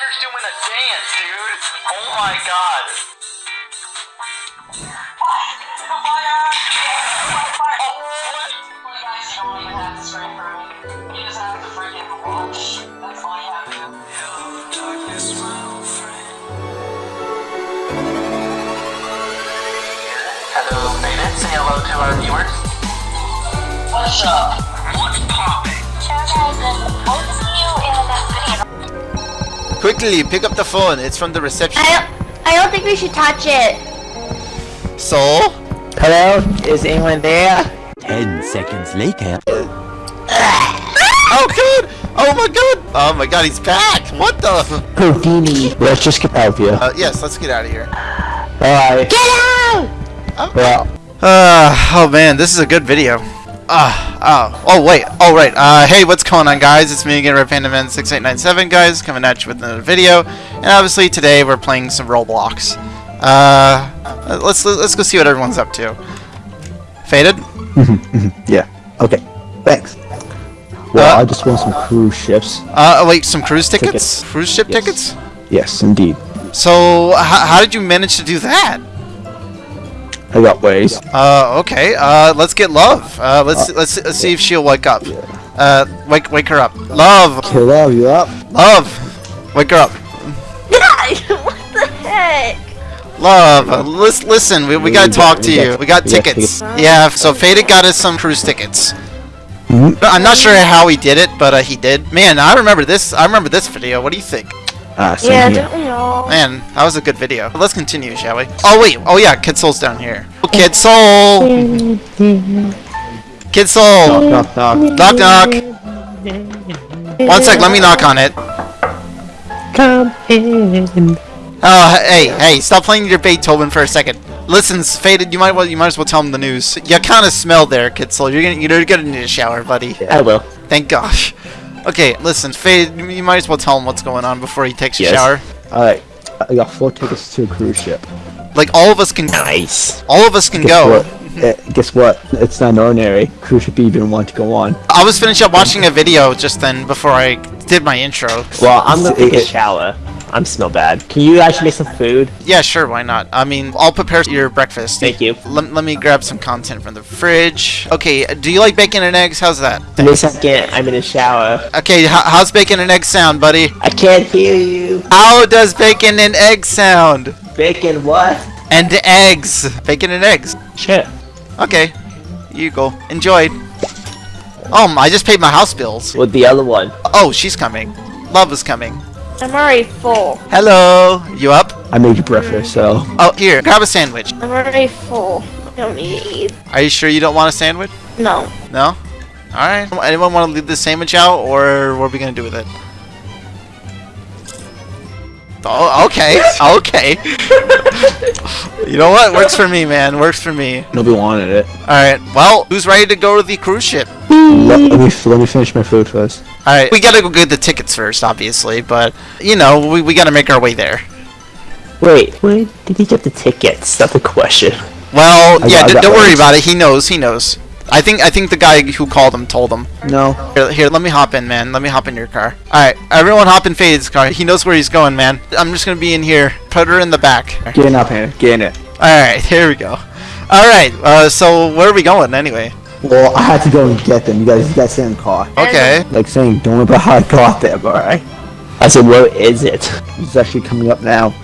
Vader's doing a dance, dude. Oh my god. Hello, Vader. Say hello to our viewers. What's up? What's popping? Quickly, pick up the phone. It's from the reception. I don't, I don't think we should touch it. So? Hello? Is anyone there? Ten seconds later. Oh god! Oh my god! Oh my god, he's back! What the? Houdini. Let's just get out of here. Uh, yes, let's get out of here. Alright. Get out! Well, Uh, oh man, this is a good video. Ah, oh, oh wait, oh right, uh, hey, what's going on guys? It's me again, Red Panda Man 6897 guys, coming at you with another video. And obviously today we're playing some Roblox. Uh, let's, let's go see what everyone's up to. Faded? yeah. Okay. Thanks. Well, Uh, I just want some cruise ships. Uh, wait, some cruise tickets? Tickets. Cruise ship Yes. tickets? Yes, indeed. So, h- how did you manage to do that? I got ways. Uh, okay. Uh, let's get Love. Uh, let's let's, let's see if she'll wake up. Uh, wake wake her up. Love, Okay, love you up. love, wake her up. what the heck? Love, uh, lis- listen. We, we gotta talk to you. We got tickets. tickets. Yeah. So Faded got us some cruise tickets. Mhm. I'm not sure how he did it, but uh, he did. Man, I remember this. I remember this video. What do you think? Ah, same Yeah, here. don't we all? Man, that was a good video. Let's continue, shall we? Oh wait. Oh yeah, Kid Soul's down here. Oh, Kid Soul. Kid Soul. Knock, knock. Knock knock. One sec, let me knock on it. Come in. Oh, hey, hey, stop playing your Beethoven for a second. Listen, Faded, you might well, you might as well tell him the news. You kind of smell there, Kid Soul. You're gonna, you're gonna need a shower, buddy. I will. Thank gosh. Okay, listen, Faded, you- you might as well tell him what's going on before he takes a Yes. shower. Alright. I got four tickets to a cruise ship. Like all of us can, Nice. all of us can Guess go. what? Eh, guess what? It's not ordinary. Cruise ship even want to go on. I was finishing up watching a video just then before I did my intro. Well, I'm gonna take a It- shower. I'm smell bad. Can you actually make some food? Yeah, sure, why not? I mean, I'll prepare your breakfast. Thank you. Let, let me grab some content from the fridge. Okay, do you like bacon and eggs? How's that? Me a second. I'm in a shower. Okay, how's bacon and eggs sound, buddy? I can't hear you. How does bacon and eggs sound? Bacon, what? And eggs. Bacon and eggs. Sure. Okay, you go. Enjoy. Um, I just paid my house bills. With the other one. Oh, she's coming. Love is coming. I'm already full. Hello. You up? I made you breakfast, so. Oh, here, grab a sandwich. I'm already full. I don't need to eat. Are you sure you don't want a sandwich? No. No? Alright. Anyone want to leave the sandwich out, or what are we going to do with it? Oh, okay. Okay. you know what? Works for me, man. Works for me. Nobody wanted it. Alright, well, who's ready to go to the cruise ship? Let, let me let me finish my food first. Alright, we gotta go get the tickets first, obviously, but, you know, we, we gotta make our way there. Wait, where did he get the tickets? That's the question. Well, I yeah, got- I d- got don't worry about it. He knows, he knows. I think I think the guy who called him told him. No. Here, here, let me hop in, man. Let me hop in your car. Alright, everyone hop in Fade's car. He knows where he's going, man. I'm just gonna be in here. Put her in the back. Get in up here. Get in it. Alright, here we go. Alright, uh, so where are we going anyway? Well, I had to go and get them. You guys, you guys in the car. Okay. Like saying, don't worry about how I got them. alright? I said, where is it? It's actually coming up now.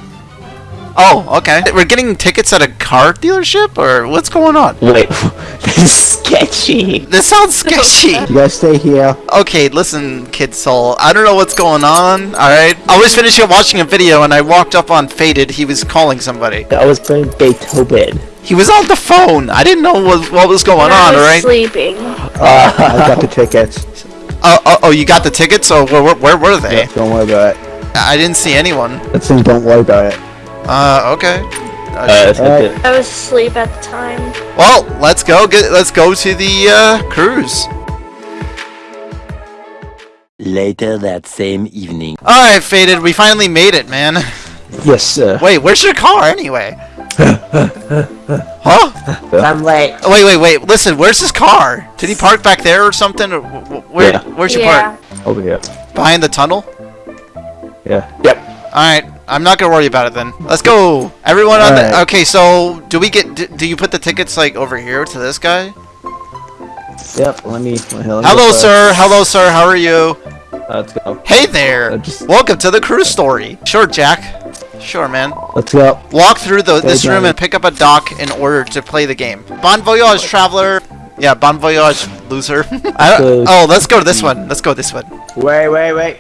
Oh, okay. We're getting tickets at a car dealership, or what's going on? Wait, this is sketchy. This sounds sketchy. You guys stay here. Okay, listen, Kid Soul. I don't know what's going on, alright? I was finishing watching a video and I walked up on Faded. He was calling somebody. I was playing Beethoven. He was on the phone. I didn't know what, what was going I on, was alright? sleeping. Uh, I got the tickets. Oh, oh, oh, you got the tickets? Oh, where, where, where were they? Yeah, don't worry about it. I didn't see anyone. Let's say don't worry about it. Uh, okay. Uh, that's Alright. I was asleep at the time. Well, let's go. Get, let's go to the uh, cruise. Later that same evening. All right, Faded. We finally made it, man. Yes, sir. Wait, where's your car anyway? huh? I'm late. Oh, wait, wait, wait. Listen, where's his car? Did he park back there or something? Or wh- wh- where? Yeah. Where's your yeah. park? Over here. Behind the tunnel? Yeah. Yep. Alright, I'm not gonna worry about it then. Let's go! Everyone on the... Alright. Okay, so, do we get... Do, do you put the tickets, like, over here to this guy? Yep. Let me. Let me go Hello, first. sir! Hello, sir! How are you? Uh, let's go. Hey there! Uh, just- Welcome to the cruise story! Sure, Jack. Sure, man. Let's go. Walk through the, this Hey, room Johnny. and pick up a dock in order to play the game. Bon voyage, traveler! Yeah, bon voyage, loser. I don't, oh, let's go to this one. Let's go this one. Wait, wait, wait.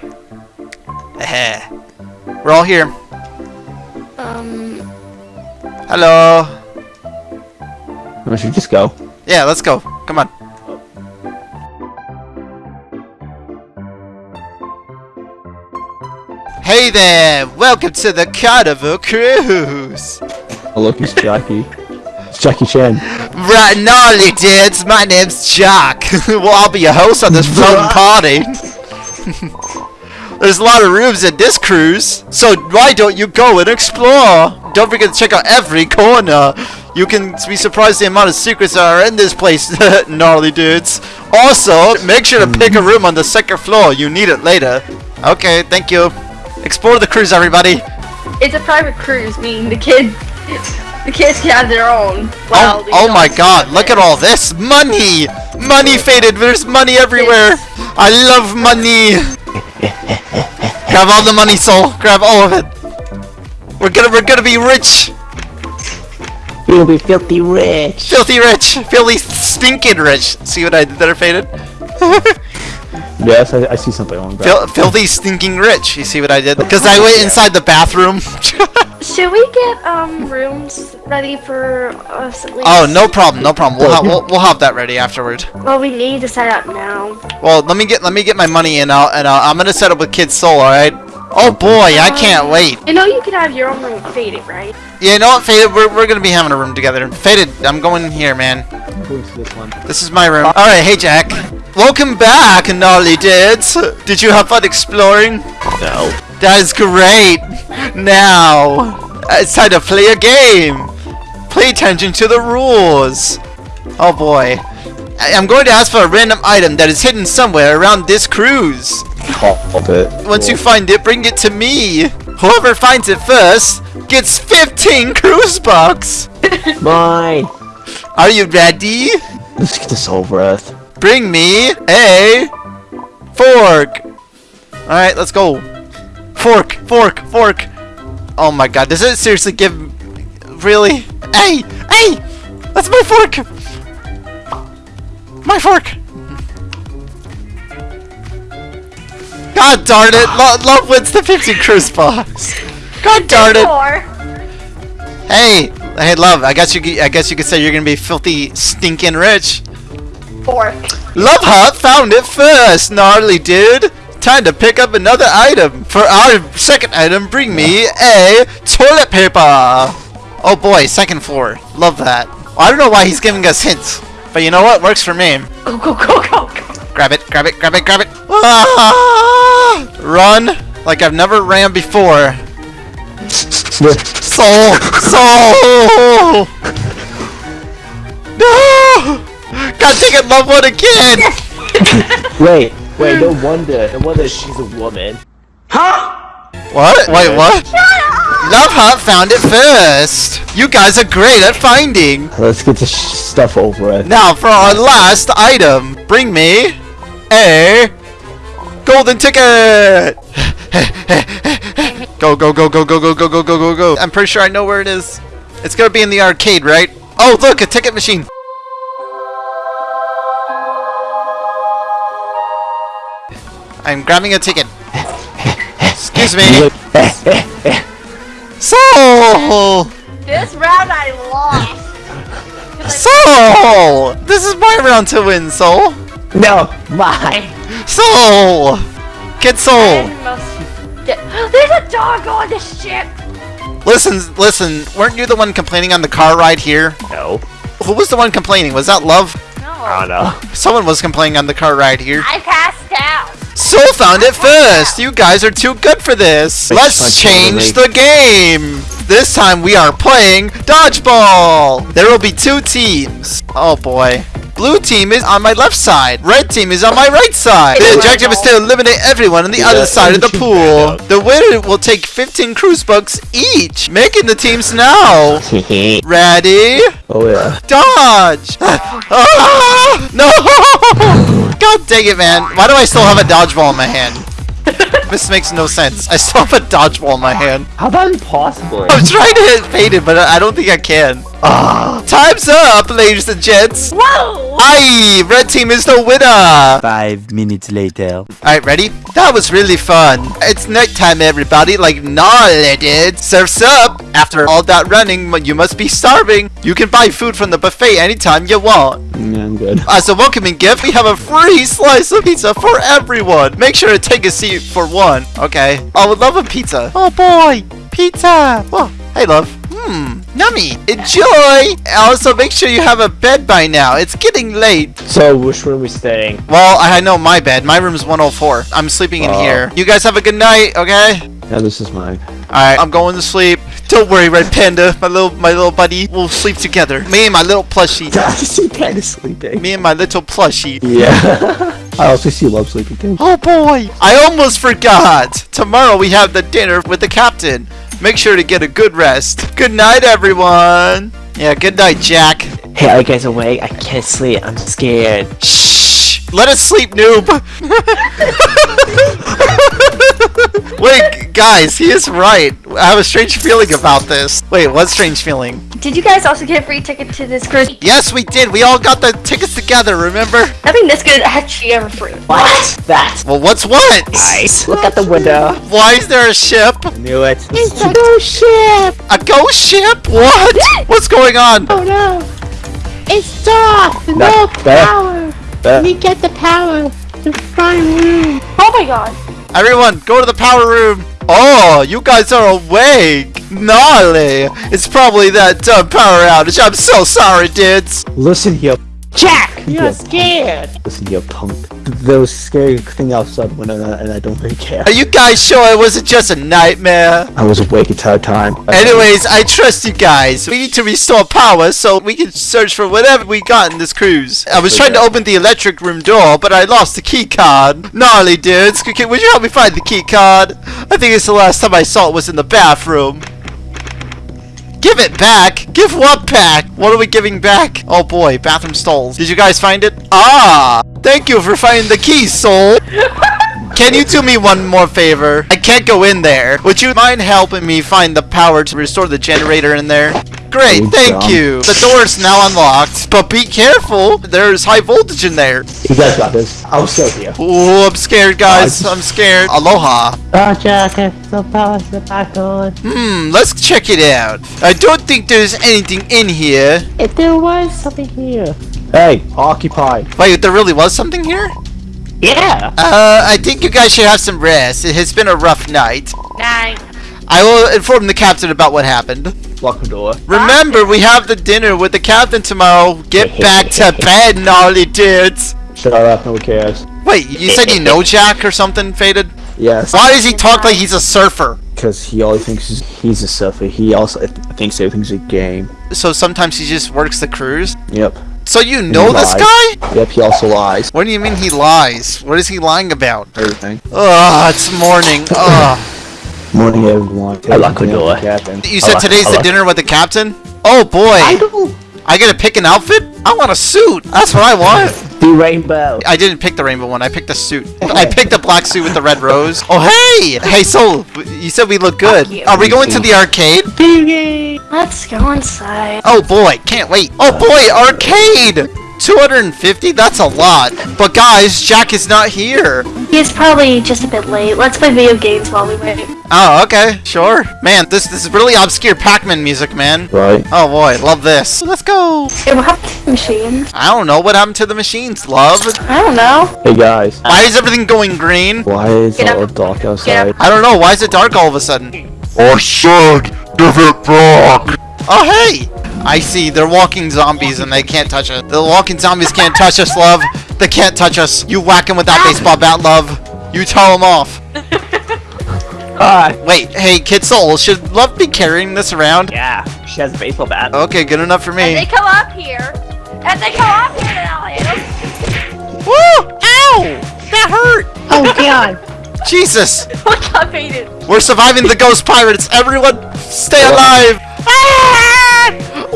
We're all here. Um, Hello. We should just go. Yeah, let's go. Come on. Hey there! Welcome to the Carnival Cruise! Oh, look, it's Jackie. It's Jackie Chan. Right, gnarly dudes, my name's Jack. well, I'll be your host on this floating party. There's a lot of rooms in this cruise, so why don't you go and explore? Don't forget to check out every corner. You can be surprised the amount of secrets that are in this place, gnarly dudes. Also, make sure to pick a room on the second floor. You need it later. Okay, thank you. Explore the cruise, everybody. it's a private cruise, meaning the kids, the kids can have their own. Oh, oh my god, look at all this money! Money faded, there's money everywhere! I love money! Grab all the money, soul. Grab all of it. We're gonna we're gonna be rich! You'll be filthy rich. Filthy rich! Filthy stinking rich! See what I did there, faded? Yes, I, I see something on Fil filthy stinking rich. You see what I did? Because I went inside the bathroom. Should we get um rooms ready for us at least? oh, no problem, no problem. We'll, ha we'll we'll have that ready afterward. Well, we need to set up now. Well, let me get let me get my money and I'll and I'll, I'm gonna set up with Kid Soul. All right. Oh boy, I can't wait. You know you can have your own room with Faded, right? Yeah, you know what, Faded? We're, we're gonna be having a room together. Faded, I'm going in here, man. I'm going to this one. This is my room. Alright, hey Jack. Welcome back, gnarly dudes. Did you have fun exploring? No. That is great. Now, it's time to play a game. Pay attention to the rules. Oh boy. I- I'm going to ask for a random item that is hidden somewhere around this cruise. Called it. Once you find it, bring it to me. Whoever finds it first gets 15 cruise bucks. Mine. Are you ready? Let's get this over with. Bring me a fork. Alright, let's go. Fork, fork, fork. Oh my god, does it seriously give... Really? Hey! Hey! That's my fork! My fork! God darn it! Lo love wins the 50 cruise box! God darn it! Hey! Hey, love, I guess you I guess you could say you're gonna be filthy, stinking rich. Fork. Love Hut found it first, gnarly dude. Time to pick up another item. For our second item, bring me a toilet paper. Oh boy, second floor. Love that. I don't know why he's giving us hints, but you know what? Works for me. Go go go go go. Grab it, grab it, grab it, grab it. Ah! Run like I've never ran before. Soul, soul. No! God dang it, love one again. Wait, wait, no wonder. No wonder she's a woman. Huh? What? Wait, what? Love Hut found it first. You guys are great at finding. Let's get this stuff over with. Now for our last item, bring me a golden ticket. go go go go go go go go go go go. I'm pretty sure I know where it is. It's gonna be in the arcade, right? Oh, look, a ticket machine. I'm grabbing a ticket. Excuse me. Soul! This round I lost. Soul! This is my round to win, Soul! No, mine. Soul! Get Soul! Get- There's a dog on the ship. Listen, listen, weren't you the one complaining on the car ride here? No. Who was the one complaining? Was that Love? I don't know. Someone was complaining on the car ride here. I passed out. Soul found it first! You guys are too good for this! Thanks, Let's change the game! This time we are playing Dodgeball! There will be two teams. Oh boy. Blue team is on my left side. Red team is on my right side. The objective is to eliminate everyone on the Yeah, other side of the pool. The winner will take 15 cruise bucks each, making the teams now. Ready? Oh yeah. Dodge! Ah, no! God dang it, man. Why do I still have a dodgeball in my hand? this makes no sense. I still have a dodgeball in my hand. How about impossible? I'm trying to hit faded, but I I don't think I can. Ah, time's up, ladies and gents. Whoa! Aye, red team is the winner. Five minutes later. Alright, ready? That was really fun. It's nighttime, everybody. Like, gnarly, dude. Surf's up. After all that running, you must be starving. You can buy food from the buffet anytime you want. Yeah, I'm good. As a welcoming gift, we have a free slice of pizza for everyone. Make sure to take a seat for one. Okay. I would love a pizza. Oh boy, pizza. Oh, hey love. Hmm, yummy. Enjoy. Also, make sure you have a bed by now. It's getting late. So, which room are we staying? Well, I know my bed. My room is 104. I'm sleeping in Oh. here. You guys have a good night, okay? Yeah, this is mine. Alright, I'm going to sleep. Don't worry, Red Panda, my little my little buddy. We'll sleep together. Me and my little plushie. I see of sleeping. Me and my little plushie. Yeah. I also see love sleeping too. Oh boy! I almost forgot! Tomorrow we have the dinner with the captain. Make sure to get a good rest. Good night, everyone! Yeah, good night, Jack. Hey, are you guys awake? I can't sleep. I'm scared. Shh! Let us sleep, noob! Wait, guys, he is right. I have a strange feeling about this. Wait, what strange feeling? Did you guys also get a free ticket to this cruise? Yes, we did. We all got the tickets together, remember? Nothing this good actually ever free. What? That. Well, what's what? Nice. Look at the window. Why is there a ship? I Knew it. It's a ghost ship! A ghost ship? What? What's going on? Oh no! It's dark! No That- that- power! that- We get the power to find room! Oh my god. Everyone, go to the power room. Oh, you guys are awake. Gnarly. It's probably that dumb power outage. I'm so sorry, dudes. Listen here. Jack! You're scared! Listen here, punk. There was a scary thing outside the window and I- and I don't really care. Are you guys sure it wasn't just a nightmare? I was awake the entire time. Anyways, I trust you guys. We need to restore power so we can search for whatever we got in this cruise. I was trying to open the electric room door, but I lost the key card. Gnarly dudes, C- c- would you help me find the key card? I think it's the last time I saw it was in the bathroom. Give it back? Give what back? What are we giving back? Oh boy, bathroom stalls. Did you guys find it? Ah! Thank you for finding the key, soul. Can you do me one more favor? I can't go in there. Would you mind helping me find the power to restore the generator in there? Great, Good thank job. you. The door is now unlocked, but be careful. There's high voltage in there. You guys got this. I'll stay here. Ooh, I'm scared, guys. I'm scared. Aloha. Oh, Jack, if the power's back on. Hmm, let's check it out. I don't think there's anything in here. If there was something here. Hey, occupy. Wait, there really was something here? Yeah. Uh, I think you guys should have some rest. It has been a rough night. Nine. I will inform the captain about what happened. Lock the door. Remember, we have the dinner with the captain tomorrow. Get back to bed, gnarly dudes. Shut up, no one cares. Wait, you said you know Jack or something, Faded? Yes, Why does he talk like he's a surfer? because he always thinks he's- he's a surfer. He also thinks everything's a game. So sometimes he just works the cruise? Yep. So you know this lies. guy? Yep, he also lies. What do you mean he lies? What is he lying about? Everything. Ugh, it's morning. Ugh. Morning, everyone. I lock the door. Captain. You said Hello, today's the dinner with the captain? Oh boy. I don't. I gotta pick an outfit? I want a suit. That's what I want. The rainbow. I didn't pick the rainbow one. I picked a suit. I picked a black suit with the red rose. Oh, hey! Hey, Soul, you said we look good. Are we going to the arcade? Let's go inside. Oh boy, can't wait. Oh boy, arcade! 250? That's a lot. But guys, Jack is not here. He's probably just a bit late. Let's play video games while we wait. Oh, okay, sure. Man, this, this is really obscure Pac-Man music, man. Right. Oh boy, love this. Let's go. Hey, what happened to the machines? I don't know what happened to the machines, love. I don't know. Hey guys. Why is everything going green? Why is Get it all dark outside? I don't know. Why is it dark all of a sudden? Oh, said, give it back. Oh, hey! I see. They're walking zombies and they can't touch us. The walking zombies can't touch us, love. They can't touch us. You whack them with that baseball bat, love. You tell them off. Ah. Wait, hey, Kid Soul, should Love be carrying this around? Yeah. She has a baseball bat. Okay, good enough for If they come up here, And they come up here, then I'll am. Woo! Ow! That hurt! Oh god. Jesus! What got baited? We're surviving the ghost pirates! Everyone, stay alive! Ah!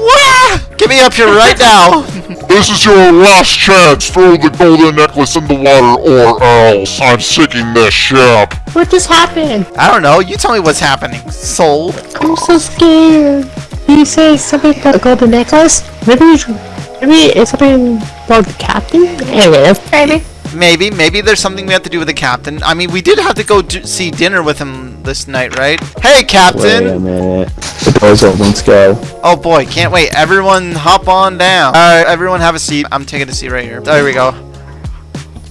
Wah! Get me up here right now! This is your last chance. Throw the golden necklace in the water or else I'm sinking this ship. What just happened? I don't know. You tell me what's happening, soul. I'm so scared. You say something about the golden necklace? Maybe you should, maybe it's something about the captain? Anyway, Maybe. Maybe, maybe there's something we have to do with the captain. I mean, we did have to go do, see dinner with him this night, right? Hey, Captain! Wait a minute. The door's open. Let's go. Oh boy, can't wait. Everyone hop on down. Alright, everyone have a seat. I'm taking a seat right here. There we go.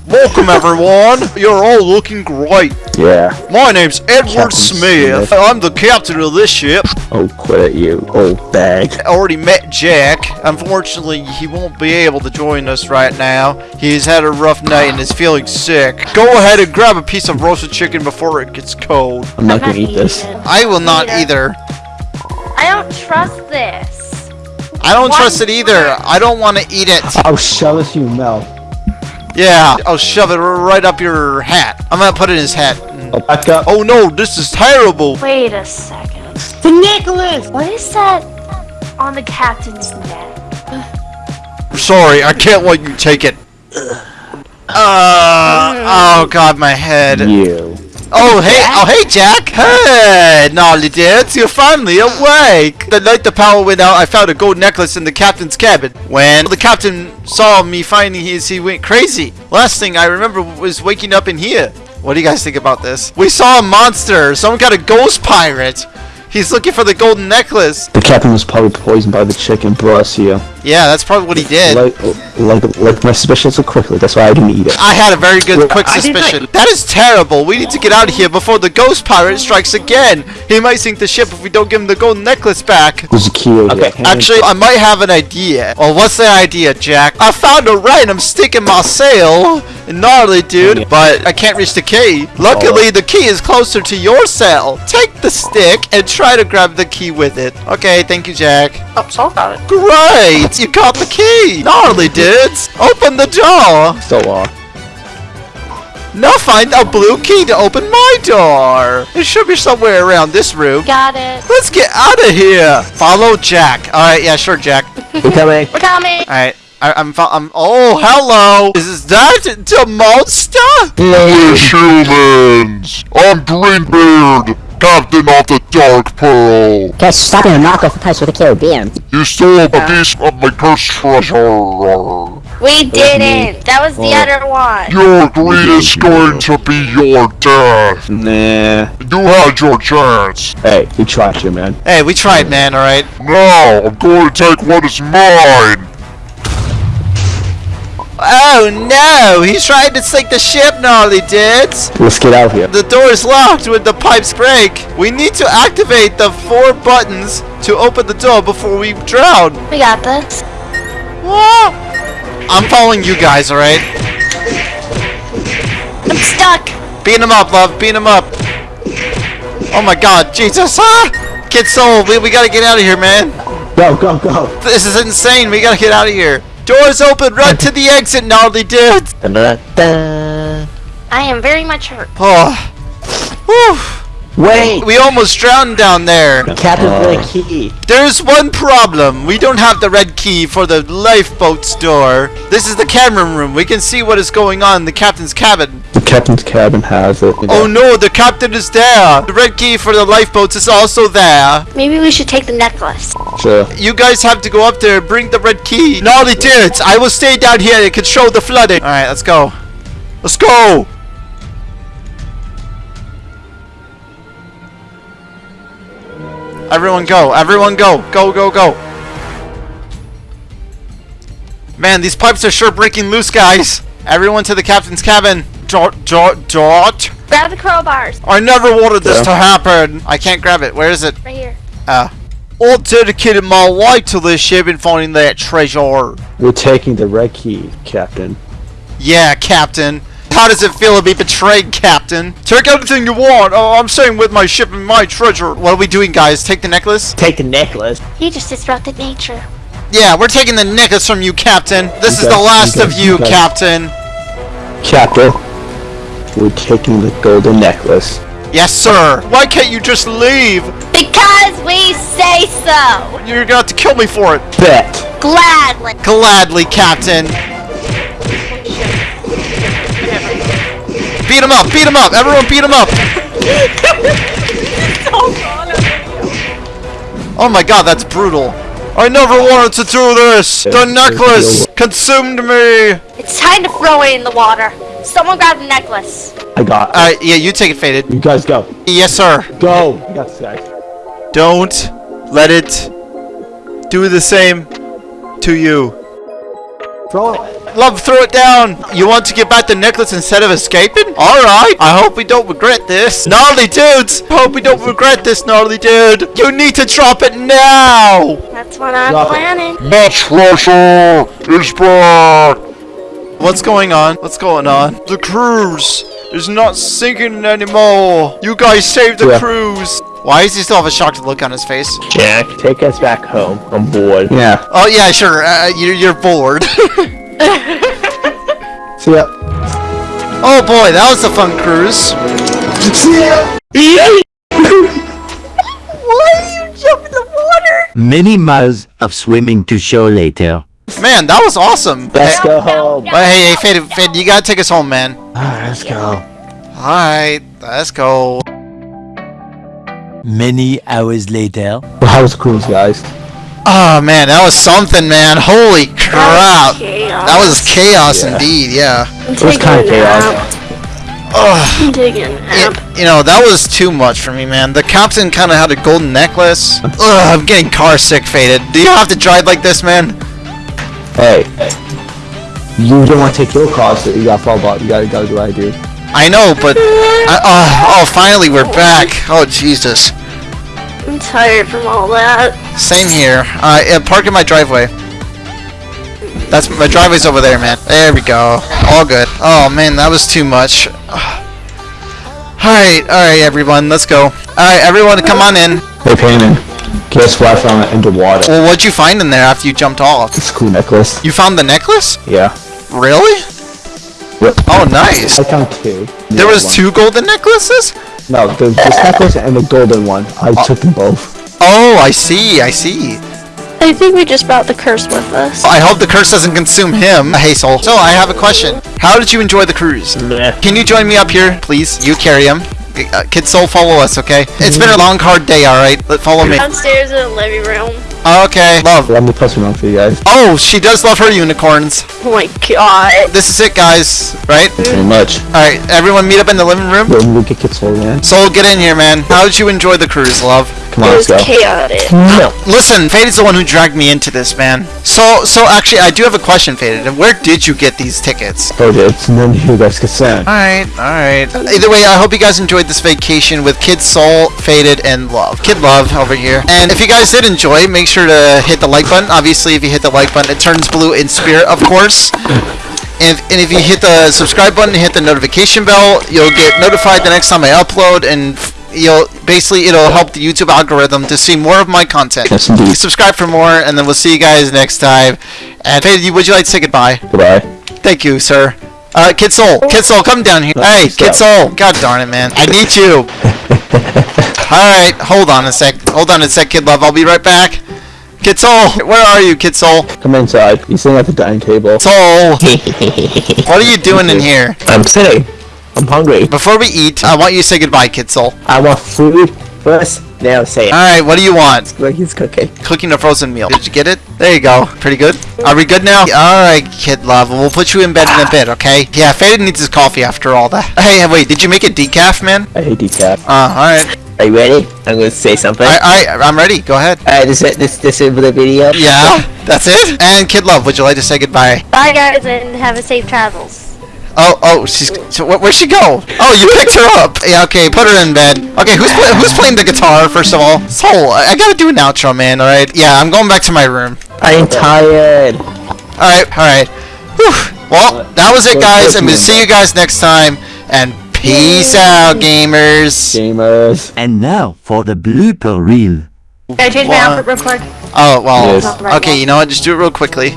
Welcome, everyone. You're all looking great. Yeah. My name's Edward Smith. Smith. I'm the captain of this ship. Oh, quit it, you old bag. I already met Jack. Unfortunately, he won't be able to join us right now. He's had a rough night and is feeling sick. Go ahead and grab a piece of roasted chicken before it gets cold. I'm not I'm gonna eat this. it. I will not Neither. either. I don't trust this. I don't Why trust it either. I don't want to eat it. I'll shove it to your mouth. Yeah, I'll shove it right up your hat. I'm gonna put it in his hat. I'll back up. Oh no, this is terrible. Wait a second. the necklace! What is that on the captain's neck? Sorry, I can't let you take it. Uh, oh god, my head. You. Oh hey, oh hey Jack. Hey, Gnarly Dance, you're finally awake. The night the power went out, I found a gold necklace in the captain's cabin. When the captain saw me finding his, he went crazy. Last thing I remember was waking up in here. What do you guys think about this? We saw a monster. Someone got a ghost pirate. He's looking for the golden necklace. The captain was probably poisoned by the chicken brought us here. Yeah, that's probably what he did. Like, like, like my suspicion so quickly. That's why I didn't eat it. I had a very good quick suspicion. That is terrible. We need to get out of here before the ghost pirate strikes again. He might sink the ship if we don't give him the golden necklace back. There's a key over Okay, there. Actually, I might have an idea. Well, what's the idea, Jack? I found a random stick in my sail. Gnarly, dude. But I can't reach the key. Luckily, oh. the key is closer to your cell. Take the stick and try to grab the key with it. Okay, thank you, Jack. Oh, Soul got it. Great! You got the key! Gnarly, dudes! Open the door! Still locked. Now find a blue key to open my door! It should be somewhere around this room. Got it. Let's get out of here! Follow Jack. Alright, yeah, sure, Jack. We're coming. We're coming. Alright. I, I'm, fo- I'm. Oh, hello! Is that the monster? Foolish humans! I'm Greenbeard, captain of the Dark Pearl. Guys, stop being a knockoff of Pirates of the Caribbean. You stole a piece oh. of my cursed treasure. We didn't. That was the oh. other one. Your greed is going to be your death. Nah. You had your chance. Hey, we tried you, man. Hey, we tried, man, alright? Now, I'm going to take what is mine. Oh no! He's trying to sink the ship, gnarly dudes! Let's get out of here. The door is locked when the pipes break. We need to activate the four buttons to open the door before we drown. We got this. Whoa! I'm following you guys, alright? I'm stuck. Beat him up, love. Beat him up. Oh my god, Jesus! Ah! Kid Soul, we, we gotta get out of here, man. Go, go, go. This is insane. We gotta get out of here. Doors open. Run to the exit, gnarly dudes. Da-da-da. I am very much hurt. Oh. Whew. Wait! We almost drowned down there. Captain Uh, Red Key. There's one problem. We don't have the red key for the lifeboat's door. This is the camera room. We can see what is going on in the captain's cabin. The captain's cabin has it. Oh no, the captain is there. The red key for the lifeboats is also there. Maybe we should take the necklace. Sure. You guys have to go up there and bring the red key. Gnarly dudes, I will stay down here and control the flooding. Alright, let's go. Let's go! Everyone go, everyone go, go, go, go. Man, these pipes are sure breaking loose, guys. Everyone to the captain's cabin. Dot, dot, dot. Grab the crowbars. I never wanted this Yeah. to happen. I can't grab it. Where is it? Right here. Uh, I dedicated my life to this ship and finding that treasure. We're taking the red key, Captain. Yeah, Captain. How does it feel to be betrayed, Captain? Take anything you want. Oh, I'm staying with my ship and my treasure. What are we doing, guys? Take the necklace? Take the necklace. You just disrupted nature. Yeah, we're taking the necklace from you, Captain. This You is the last you of you, you Captain. Captain, we're taking the golden necklace. Yes, sir. Why can't you just leave? Because we say so! You're gonna have to kill me for it. Bet. Gladly! Gladly, Captain. Beat him up, beat him up, everyone beat him up. Oh my god, that's brutal. I never wanted to do this. The necklace consumed me. It's time to throw it in the water. Someone grab the necklace. I got. Alright, yeah, you take it, Faded. You guys go. Yes, sir. Go. You got this, guys. Don't let it do the same to you. Throw it. Love, throw it down. You want to get back the necklace instead of escaping? Alright. I hope we don't regret this. Gnarly dudes. Hope we don't regret this, gnarly dude. You need to drop it now. That's what I'm Drop it. planning. The treasure is back! What's going on? What's going on? The cruise is not sinking anymore. You guys saved the Yeah. cruise. Why does he still have a shocked look on his face? Jack, take us back home. I'm bored. Yeah. Oh yeah, sure. Uh, you're, you're bored. See ya. oh boy, that was a fun cruise. See ya. Why are you jumping in the water? Many miles of swimming to show later. Man, that was awesome. Let's Hey, go home. but hey, hey, Fade, Fade, you gotta take us home, man. Alright, let's go. Alright, let's go. Many hours later. Well, how was the cruise, guys? Oh man, that was something, man. Holy crap. chaos. That was chaos Yeah. indeed, yeah. It was taking kind a of chaos. Ugh. Taking a nap. It- you know, that was too much for me, man. The captain kind of had a golden necklace. Ugh, I'm getting car sick, Faded. Do you have to drive like this, man? Hey. You don't want to take your car, so you gotta follow about. You gotta, you gotta do what I do. I know, but... I, uh, oh, finally, we're back. Oh, Jesus. I'm tired from all that. Same here. Uh, yeah, park in my driveway. That's my driveway's over there, man. There we go. All good. Oh man, that was too much. Alright, alright everyone, let's go. Alright, everyone come on in. Hey, Payman. Guess what I found in the water? Well, what'd you find in there after you jumped off? It's a cool necklace. You found the necklace? Yeah. Really? Yep. Oh, nice. I found two. There was one. two golden necklaces? No, there's this necklace and the golden one. I oh. took them both. Oh, I see, I see. I think we just brought the curse with us. I hope the curse doesn't consume him, Hazel. So, I have a question. How did you enjoy the cruise? Meh. Can you join me up here, please? You carry him. Uh, Kid Soul, follow us, okay? It's been a long, hard day, alright? Let Follow me. Downstairs in the living room. Okay. Love. Let me post one for you guys. Oh, she does love her unicorns. Oh my god. This is it, guys. Right? Pretty much. Alright, everyone meet up in the living room. When we get kids full man. Soul, get in here, man. How did you enjoy the cruise, love? Come It on, let's go. chaotic. No. Listen, Faded's the one who dragged me into this, man. So, so actually, I do have a question, Faded. And where did you get these tickets? Oh, dude, it's none of you guys concerned. Alright, alright. Either way, I hope you guys enjoyed this vacation with Kid Soul, Faded, and Love. Kid Love over here. And if you guys did enjoy, make sure to hit the like button. Obviously, if you hit the like button, it turns blue in spirit, of course. And if, and if you hit the subscribe button and hit the notification bell, you'll get notified the next time I upload and f- you'll basically it'll help the YouTube algorithm to see more of my content. Yes, indeed. Subscribe for more and then we'll see you guys next time. And Faded, would you like to say goodbye? Goodbye. Thank you, sir. Uh, Kid Soul, Kid Soul, come down here. Hey, Kid Soul. God darn it, man. I need you. Alright, hold on a sec. Hold on a sec, Kid Love. I'll be right back. Kid Soul, where are you, Kid Soul? Come inside. He's sitting at the dining table. Soul, what are you doing in here? I'm sitting. I'm hungry. Before we eat, I want you to say goodbye, Kid Soul. I want food first. Now say it. Alright, what do you want? He's cooking. Cooking a frozen meal. Did you get it? There you go. Pretty good. Are we good now? Alright, Kid Love. We'll put you in bed in a bit, okay? Yeah, Faded needs his coffee after all that. Hey, wait, did you make a decaf, man? I hate decaf. Uh, alright. Are you ready? I'm gonna say something. I, I, I'm ready. Go ahead. Alright, this is this this is the video. Yeah, that's it. And Kid Love, would you like to say goodbye? Bye guys and have a safe travels. Oh, oh, she's. So wh- where'd she go? Oh, you picked her up. Yeah, okay, put her in bed. Okay, who's play, who's playing the guitar first of all? Soul, I I gotta do an outro, man. All right. Yeah, I'm going back to my room. I'm tired. All right, all right. Whew. Well, that was it, guys, and we'll see you guys next time. And peace out, gamers. Gamers. And now for the blooper reel. Can I change my outfit real quick? Oh well. Yes. Okay, you know what? Just do it real quickly.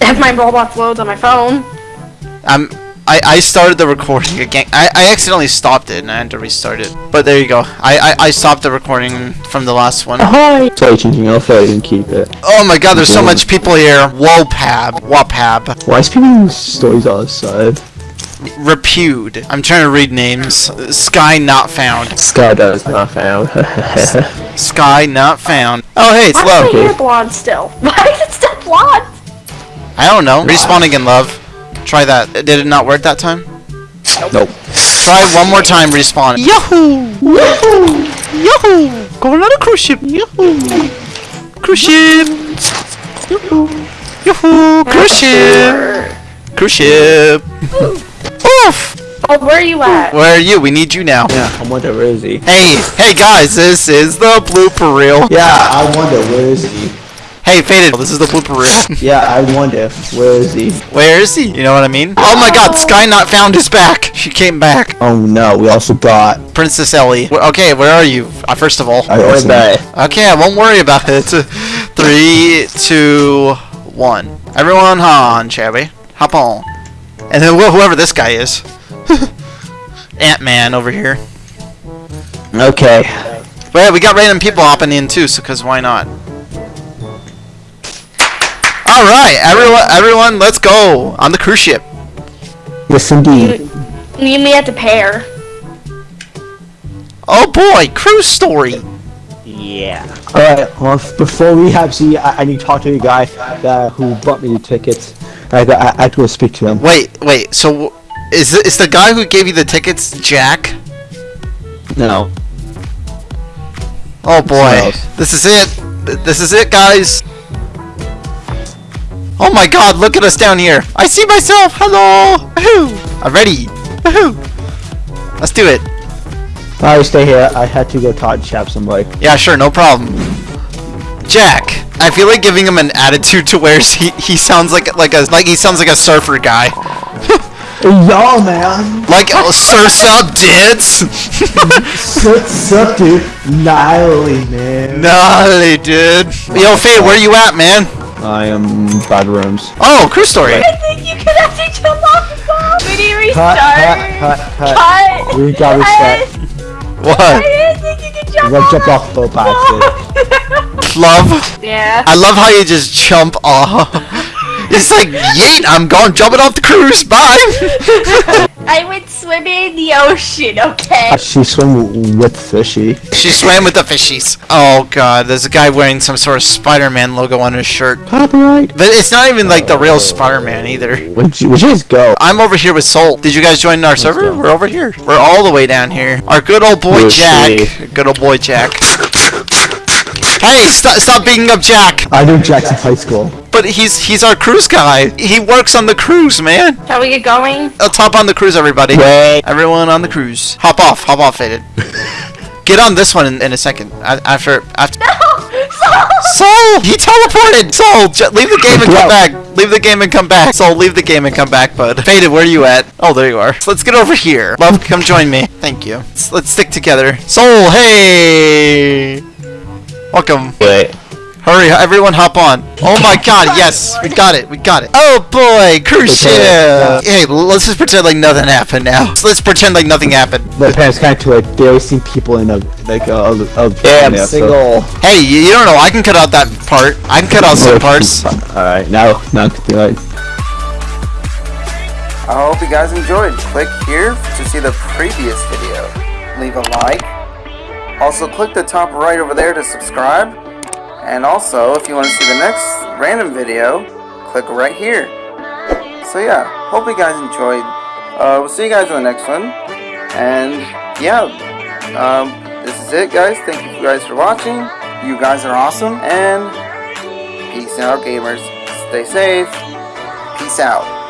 Have my Roblox loads on my phone. Um, I, I started the recording again. I, I accidentally stopped it and I had to restart it. But there you go. I, I, I stopped the recording from the last one. Ahoy! Sorry, changing alpha, I didn't keep it. Oh my god, there's so much people here. Wopab. Wopab. Why is people stories on the side? Repute. I'm trying to read names. Sky not found. Sky does not found. Sky not found. Oh hey, it's Why is love. my hair blonde still? Why is it still blonde? I don't know. Respawn in love. Try that. Did it not work that time? Nope. Try one more time, respawn. Yahoo! Yahoo! Yahoo! Going on a cruise ship. Yahoo! Cruise ship. Yahoo! Yahoo! Cruise ship. Cruise ship. Oof! Oh, where are you at? Where are you? We need you now. Yeah, I wonder where is he? Hey, hey guys, this is the blooper reel. Yeah, I wonder where is he? Hey, Faded, this is the blooper reel. Yeah, I wonder where is he? Where is he? You know what I mean? Oh my god, Sky Not Found is back! She came back. Oh no, we also got. Princess Ellie. Wh- Okay, where are you? Uh, first of all. I also Okay, I won't worry about it. Three, two, one. Everyone on, shall we? Hop on. And then wh- whoever this guy is. Ant-Man over here. Okay. But yeah, we got random people hopping in too, so cause why not? Alright, everyone everyone, let's go! On the cruise ship. Yes, indeed. You and me at the pair. Oh boy, cruise story! yeah. Alright, well, before we have see, I, I need to talk to the guy that, who bought me the tickets. I, I, I have to go speak to him. Wait, wait, so is, th- is the guy who gave you the tickets Jack? No. Oh boy, this is it. This is it, guys. Oh my God! Look at us down here. I see myself. Hello. Woohoo! I'm ready. Woohoo! Let's do it. Alright, stay here. I had to go talk to chap somebody. Yeah, sure, no problem. Jack, I feel like giving him an attitude to where he he sounds like like a like he sounds like a surfer guy. Yo, man. Like oh, surfs up dits. What's up, dude? Gnarly, man. Gnarly, dude. Yo, Faye, where you at, man? I am bad rooms. Oh, cruise story. I think you could actually jump off the boat. We need to Cut, restart. cut, cut, cut. Cut. We got reset. What? I didn't think you could jump We off. jumped off the boat. Love. yeah. I love how you just jump off. It's like, yeet, I'm going jumping off the cruise. Bye. I went swimming in the ocean, okay? She swam with fishy. she swam with the fishies. Oh god, there's a guy wearing some sort of Spider-Man logo on his shirt. Copyright. But it's not even like the real Spider-Man either. Would you, would you just go? I'm over here with Soul. Did you guys join our server? go. We're over here. We're all the way down here. Our good old boy Jack. Good old boy Jack. Hey, stop stop beating up Jack. I knew Jackson High School. But he's he's our cruise guy. He works on the cruise, man. Shall we get going? Uh, let's hop on the cruise, everybody. Wait. Everyone on the cruise. Hop off. Hop off, Faded. Get on this one in, in a second. A- After after. Soul, he teleported. Soul, leave the game and come back. Leave the game and come back. Soul, leave the game and come back, bud. Faded, where are you at? Oh, there you are. So let's get over here. Love, come join me. Thank you. Let's, let's stick together. Soul, hey. Welcome. Wait. Hurry, everyone hop on. Oh my god, yes, we got it, we got it. Oh boy, cruise ship. Hey, let's just pretend like nothing happened now. So let's pretend like nothing happened. The parents kind of like they always see people in a like a, a, a Yeah, I'm there, so- single. Hey, you, you don't know, I can cut out that part. I can cut out some parts. Alright, now now copyright. I hope you guys enjoyed. Click here to see the previous video. Leave a like. Also, click the top right over there to subscribe. And also, if you want to see the next random video, click right here. So yeah, hope you guys enjoyed. Uh, we'll see you guys in the next one. And yeah, um, this is it, guys. Thank you guys for watching. You guys are awesome. And peace out, gamers. Stay safe. Peace out.